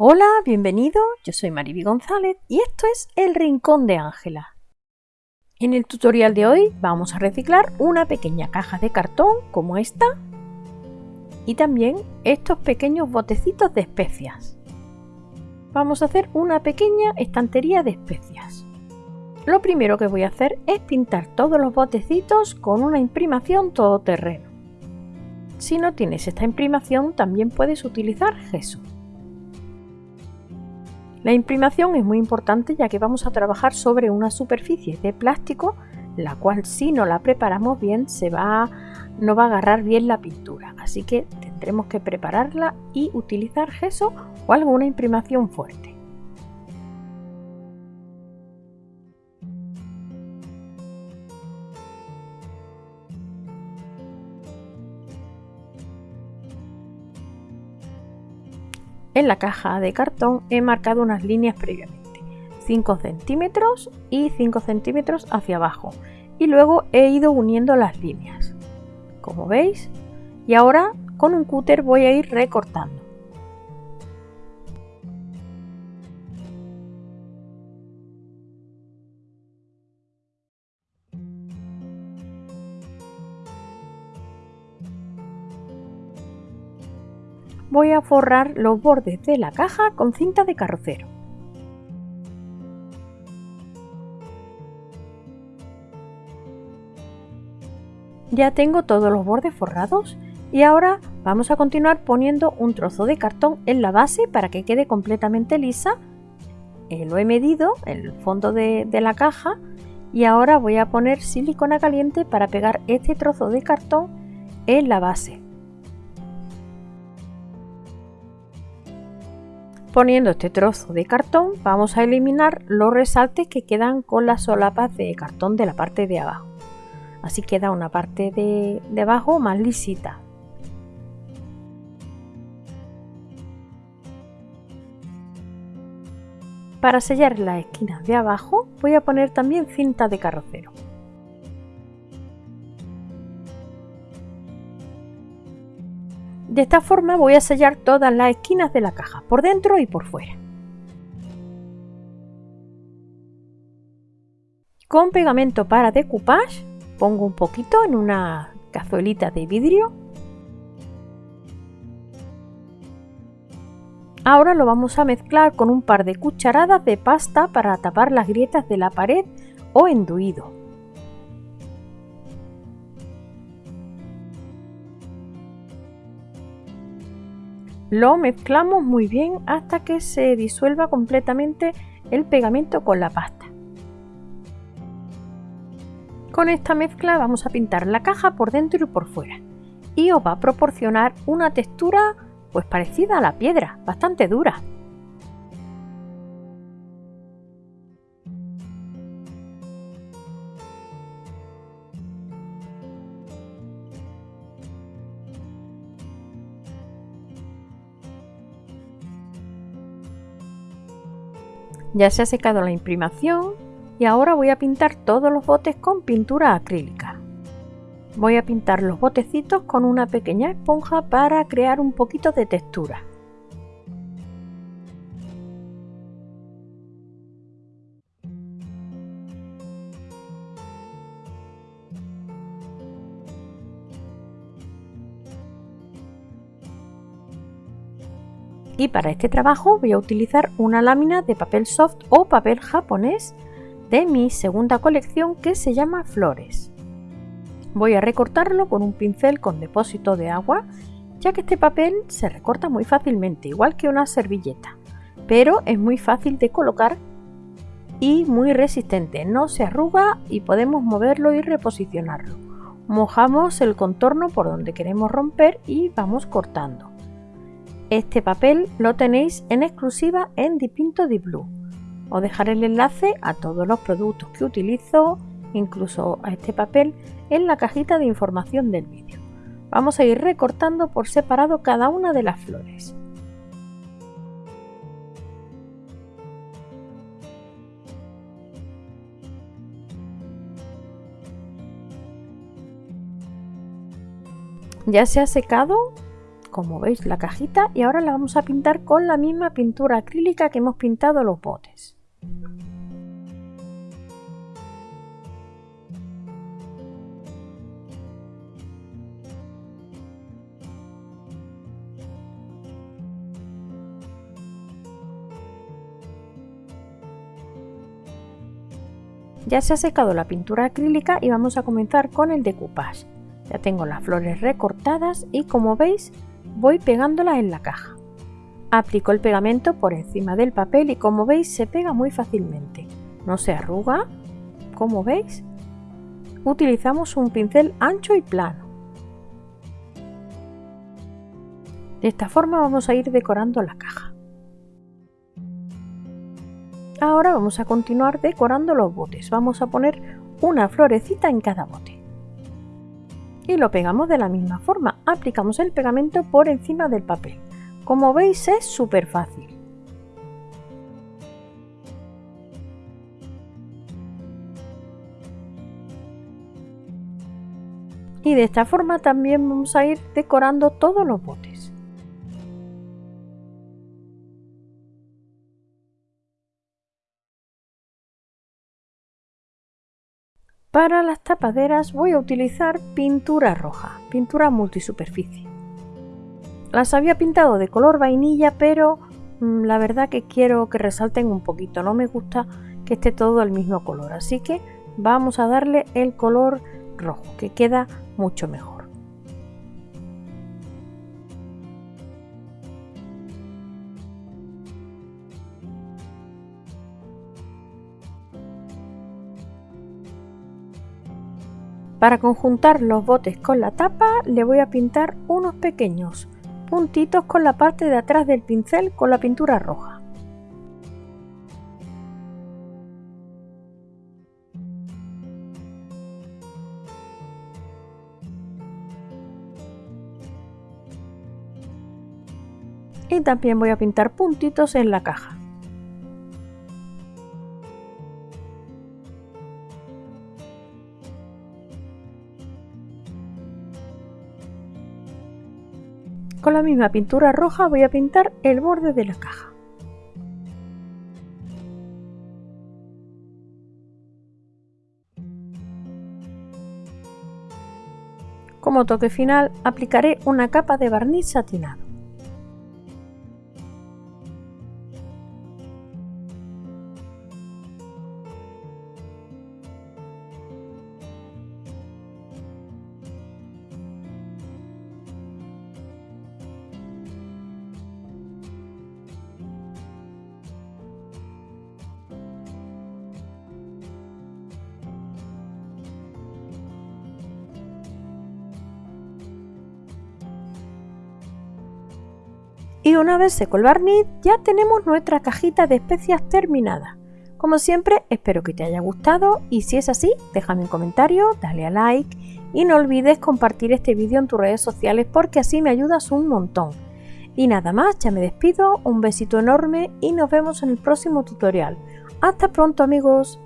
Hola, bienvenido, yo soy Mariby González y esto es El Rincón de Ángela. En el tutorial de hoy vamos a reciclar una pequeña caja de cartón como esta y también estos pequeños botecitos de especias. Vamos a hacer una pequeña estantería de especias. Lo primero que voy a hacer es pintar todos los botecitos con una imprimación todoterreno. Si no tienes esta imprimación también puedes utilizar gesso. La imprimación es muy importante ya que vamos a trabajar sobre una superficie de plástico la cual si no la preparamos bien no va a agarrar bien la pintura. Así que tendremos que prepararla y utilizar gesso o alguna imprimación fuerte. En la caja de cartón he marcado unas líneas previamente, 5 centímetros y 5 centímetros hacia abajo. Y luego he ido uniendo las líneas, como veis, y ahora con un cúter voy a ir recortando. Voy a forrar los bordes de la caja con cinta de carrocero. Ya tengo todos los bordes forrados y ahora vamos a continuar poniendo un trozo de cartón en la base para que quede completamente lisa. Eh, lo he medido el fondo de la caja y ahora voy a poner silicona caliente para pegar este trozo de cartón en la base. Poniendo este trozo de cartón vamos a eliminar los resaltes que quedan con las solapas de cartón de la parte de abajo. Así queda una parte de, de abajo más lisita. Para sellar las esquinas de abajo voy a poner también cinta de carrocero. De esta forma voy a sellar todas las esquinas de la caja, por dentro y por fuera. Con pegamento para decoupage pongo un poquito en una cazuelita de vidrio. Ahora lo vamos a mezclar con un par de cucharadas de pasta para tapar las grietas de la pared o enduido. Lo mezclamos muy bien hasta que se disuelva completamente el pegamento con la pasta. Con esta mezcla vamos a pintar la caja por dentro y por fuera y os va a proporcionar una textura pues parecida a la piedra, bastante dura. Ya se ha secado la imprimación y ahora voy a pintar todos los botes con pintura acrílica. Voy a pintar los botecitos con una pequeña esponja para crear un poquito de textura. Y para este trabajo voy a utilizar una lámina de papel soft o papel japonés de mi segunda colección que se llama Flores. Voy a recortarlo con un pincel con depósito de agua ya que este papel se recorta muy fácilmente igual que una servilleta pero es muy fácil de colocar y muy resistente, no se arruga y podemos moverlo y reposicionarlo. Mojamos el contorno por donde queremos romper y vamos cortando. Este papel lo tenéis en exclusiva en Dipinto Di Blue. Os dejaré el enlace a todos los productos que utilizo, incluso a este papel, en la cajita de información del vídeo. Vamos a ir recortando por separado cada una de las flores. Ya se ha secado como veis la cajita y ahora la vamos a pintar con la misma pintura acrílica que hemos pintado los botes. Ya se ha secado la pintura acrílica y vamos a comenzar con el decoupage. Ya tengo las flores recortadas y como veis voy pegándolas en la caja. Aplico el pegamento por encima del papel y como veis se pega muy fácilmente. No se arruga, como veis. Utilizamos un pincel ancho y plano. De esta forma vamos a ir decorando la caja. Ahora vamos a continuar decorando los botes. Vamos a poner una florecita en cada bote y lo pegamos de la misma forma. Aplicamos el pegamento por encima del papel. Como veis es súper fácil. Y de esta forma también vamos a ir decorando todos los botes. Para las tapaderas voy a utilizar pintura roja, pintura multisuperficie. Las había pintado de color vainilla, pero mm, la verdad que quiero que resalten un poquito, no me gusta que esté todo el mismo color, así que vamos a darle el color rojo, que queda mucho mejor. Para conjuntar los botes con la tapa le voy a pintar unos pequeños puntitos con la parte de atrás del pincel con la pintura roja. Y también voy a pintar puntitos en la caja. Con la misma pintura roja voy a pintar el borde de la caja. Como toque final aplicaré una capa de barniz satinado. Y una vez seco el barniz, ya tenemos nuestra cajita de especias terminada. Como siempre, espero que te haya gustado y si es así, déjame un comentario, dale a like y no olvides compartir este vídeo en tus redes sociales porque así me ayudas un montón. Y nada más, ya me despido, un besito enorme y nos vemos en el próximo tutorial. ¡Hasta pronto amigos!